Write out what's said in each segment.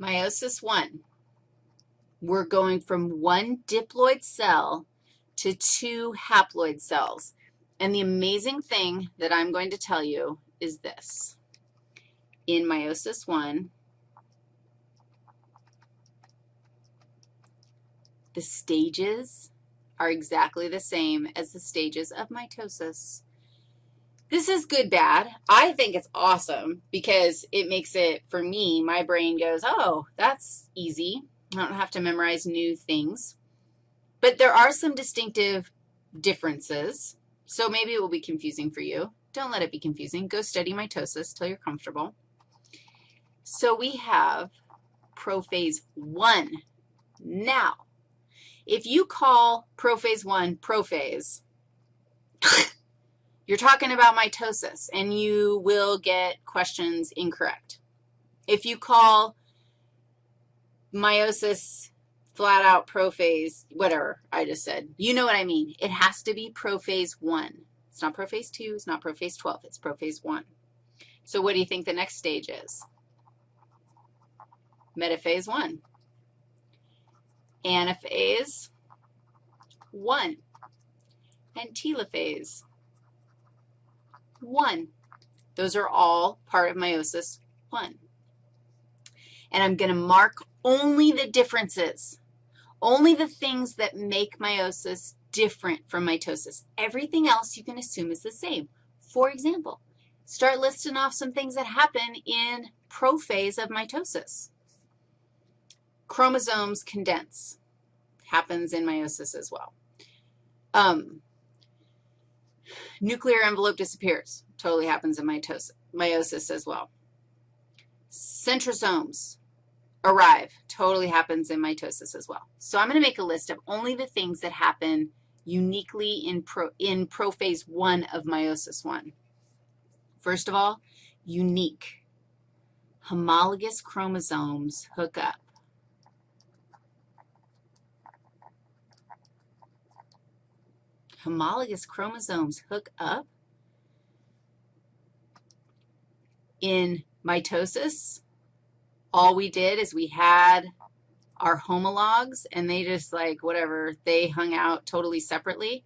Meiosis one, we're going from one diploid cell to two haploid cells. And the amazing thing that I'm going to tell you is this. In meiosis one, the stages are exactly the same as the stages of mitosis. This is good, bad. I think it's awesome because it makes it, for me, my brain goes, oh, that's easy. I don't have to memorize new things. But there are some distinctive differences, so maybe it will be confusing for you. Don't let it be confusing. Go study mitosis till you're comfortable. So we have prophase 1. Now, if you call prophase 1 prophase, you're talking about mitosis, and you will get questions incorrect. If you call meiosis flat out prophase, whatever I just said, you know what I mean. It has to be prophase 1. It's not prophase 2, it's not prophase 12, it's prophase 1. So what do you think the next stage is? Metaphase 1. Anaphase 1. And telophase 1. Those are all part of meiosis 1. And I'm going to mark only the differences, only the things that make meiosis different from mitosis. Everything else you can assume is the same. For example, start listing off some things that happen in prophase of mitosis. Chromosomes condense. Happens in meiosis as well. Um, Nuclear envelope disappears. Totally happens in mitosis, meiosis as well. Centrosomes arrive. Totally happens in mitosis as well. So I'm going to make a list of only the things that happen uniquely in, pro, in prophase 1 of meiosis 1. First of all, unique. Homologous chromosomes hook up. Homologous chromosomes hook up in mitosis, all we did is we had our homologs, and they just, like, whatever, they hung out totally separately.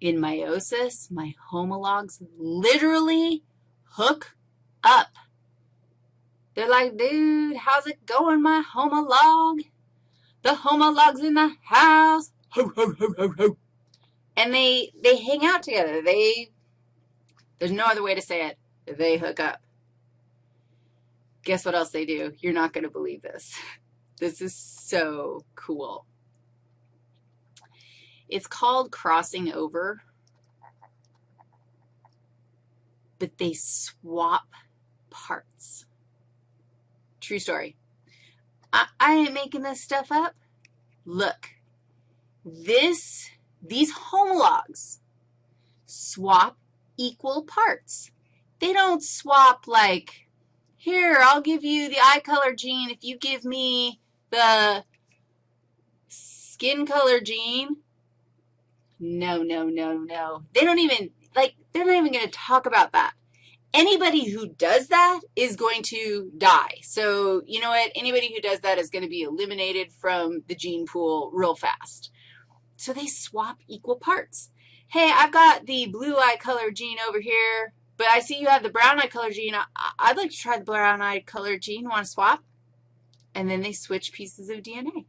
In meiosis, my homologs literally hook up. They're like, dude, how's it going, my homolog? The homolog's in the house. Ho, ho, ho, ho, ho and they, they hang out together. They, there's no other way to say it. They hook up. Guess what else they do? You're not going to believe this. This is so cool. It's called crossing over, but they swap parts. True story. I, I ain't making this stuff up. Look, this these homologs swap equal parts. They don't swap like, here, I'll give you the eye color gene if you give me the skin color gene. No, no, no, no. They don't even, like, they're not even going to talk about that. Anybody who does that is going to die. So you know what? Anybody who does that is going to be eliminated from the gene pool real fast. So they swap equal parts. Hey, I've got the blue eye color gene over here, but I see you have the brown eye color gene. I, would like to try the brown eye color gene. Want to swap? And then they switch pieces of DNA.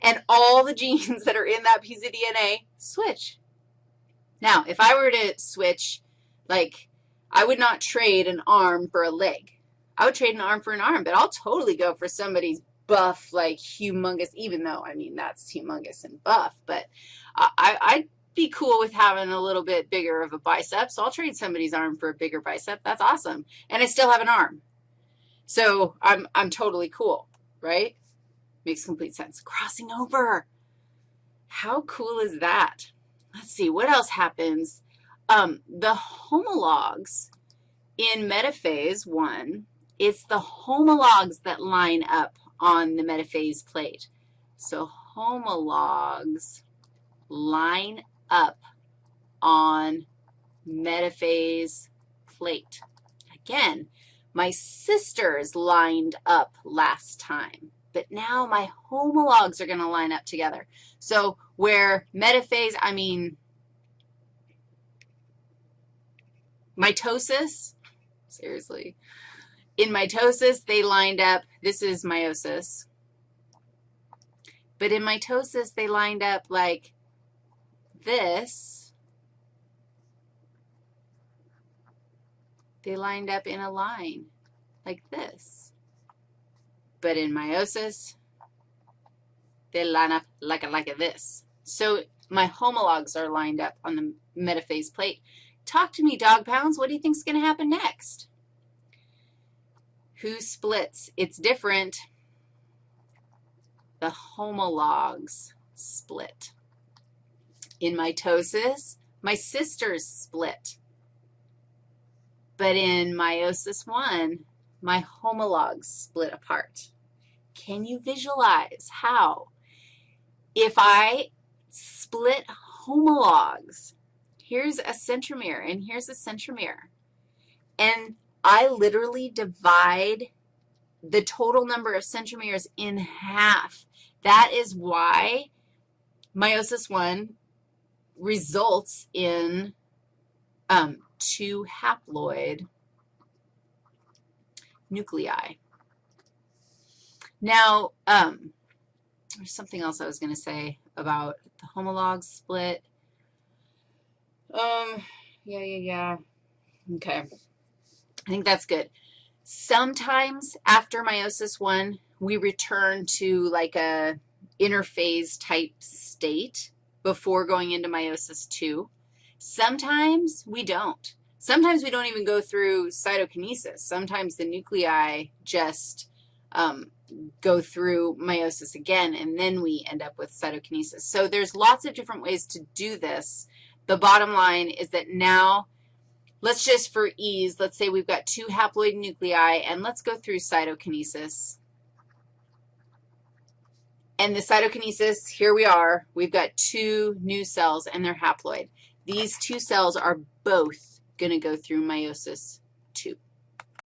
And all the genes that are in that piece of DNA switch. Now, if I were to switch, like, I would not trade an arm for a leg. I would trade an arm for an arm, but I'll totally go for somebody's buff, like humongous, even though, I mean, that's humongous and buff, but I, I'd be cool with having a little bit bigger of a bicep, so I'll trade somebody's arm for a bigger bicep. That's awesome. And I still have an arm. So I'm, I'm totally cool, right? Makes complete sense. Crossing over. How cool is that? Let's see, what else happens? Um, the homologs in metaphase 1, it's the homologs that line up on the metaphase plate. So homologs line up on metaphase plate. Again, my sisters lined up last time, but now my homologs are going to line up together. So where metaphase, I mean mitosis, seriously, in mitosis, they lined up, this is meiosis, but in mitosis, they lined up like this. They lined up in a line like this. But in meiosis, they line up like, like this. So my homologs are lined up on the metaphase plate. Talk to me, dog pounds. What do you think is going to happen next? Who splits? It's different. The homologs split. In mitosis, my sisters split. But in meiosis 1, my homologs split apart. Can you visualize how? If I split homologs, here's a centromere, and here's a centromere, and I literally divide the total number of centromeres in half. That is why meiosis 1 results in um, two haploid nuclei. Now, um, there's something else I was going to say about the homolog split. Um, yeah, yeah, yeah. Okay. I think that's good. Sometimes after meiosis 1, we return to like a interphase type state before going into meiosis 2. Sometimes we don't. Sometimes we don't even go through cytokinesis. Sometimes the nuclei just um, go through meiosis again, and then we end up with cytokinesis. So there's lots of different ways to do this. The bottom line is that now Let's just, for ease, let's say we've got two haploid nuclei, and let's go through cytokinesis. And the cytokinesis, here we are. We've got two new cells, and they're haploid. These two cells are both going to go through meiosis